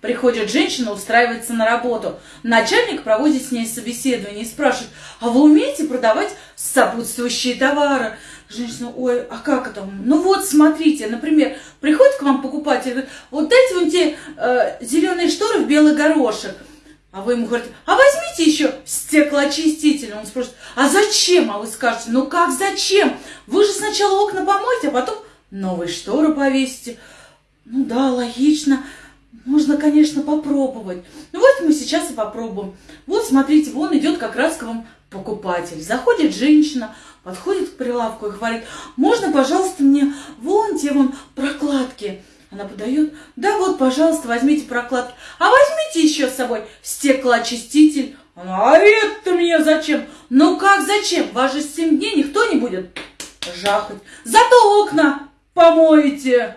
Приходит женщина, устраивается на работу. Начальник проводит с ней собеседование и спрашивает, а вы умеете продавать сопутствующие товары? Женщина, ой, а как это? Ну вот, смотрите, например, приходит к вам покупатель, говорит, вот дайте вон те э, зеленые шторы в белый горошек. А вы ему говорите, а возьмите еще стеклоочиститель. Он спросит, а зачем? А вы скажете, ну как зачем? Вы же сначала окна помойте, а потом новые шторы повесите. Ну да, логично. Конечно, попробовать. Ну вот мы сейчас и попробуем. Вот смотрите, вон идет как раз к вам покупатель. Заходит женщина, подходит к прилавку и говорит, можно, пожалуйста, мне вон те вон прокладки. Она подает, да вот, пожалуйста, возьмите прокладки. А возьмите еще с собой стеклоочиститель. Она, а это мне зачем? Ну как зачем? Вас же 7 дней никто не будет жахать. Зато окна помоете.